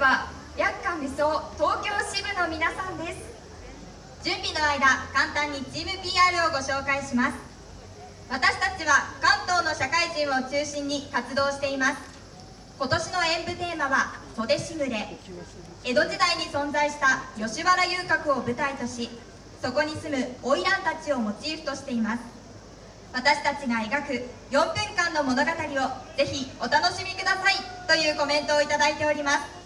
は薬価無双東京支部の皆さんです。準備の間簡単にチーム PR をご紹介します。私たちは関東の社会人を中心に活動しています。今年の演舞テーマは「袖しぐれ」江戸時代に存在した吉原遊郭を舞台としそこに住む花魁たちをモチーフとしています。私たちが描く4分間の物語をぜひお楽しみくださいというコメントをいただいております。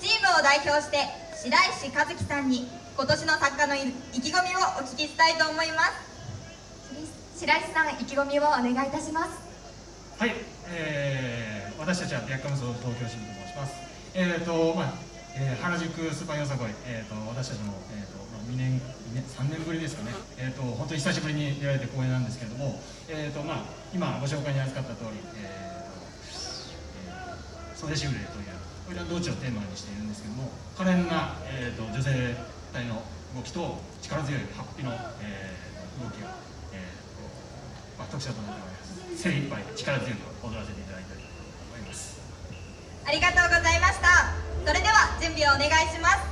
チームを代表して白石和樹さんに今年の作家の意気込みをお聞きしたいと思います。白石さん意気込みをお願いいたします。はい、えー、私たちは白カムソ東京支部と申します。えっ、ー、とまあ、えー、原宿スーパーよさこい、えーと、私たちも、えーとまあ、2年2年3年ぶりですかね。えっ、ー、と本当に久しぶりに出られて光栄なんですけれどもえっ、ー、とまあ今ご紹介に預かった通りえーと、えー、袖しぐれというこれは道中をテーマにしているんですけども可憐な、えーと、女性体の動きと力強いハッピーの、えー、動きが、えーまあ、特徴となっております。精一杯力強く踊らせていただいたいと思います。ありがとうございました。それでは準備をお願いします。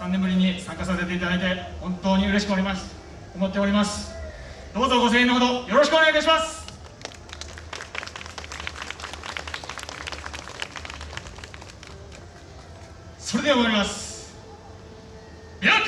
3年ぶりに参加させていただいて本当に嬉しくおります。思っておりますどうぞご声援のほどよろしくお願いいたします。それでは終わります。やっ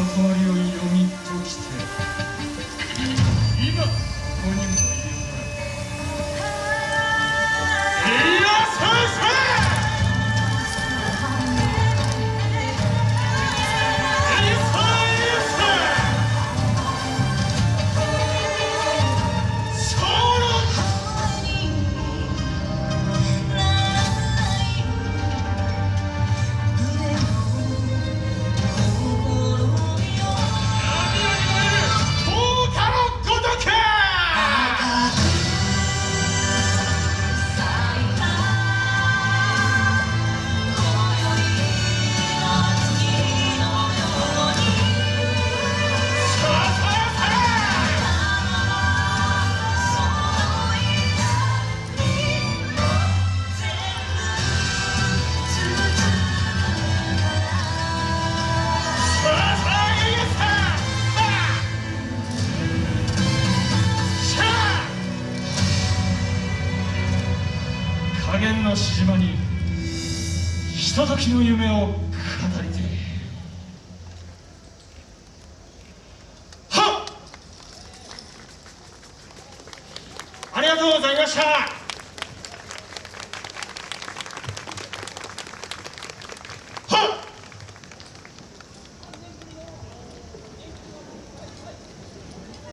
portfolio 島にひとときの夢を語りて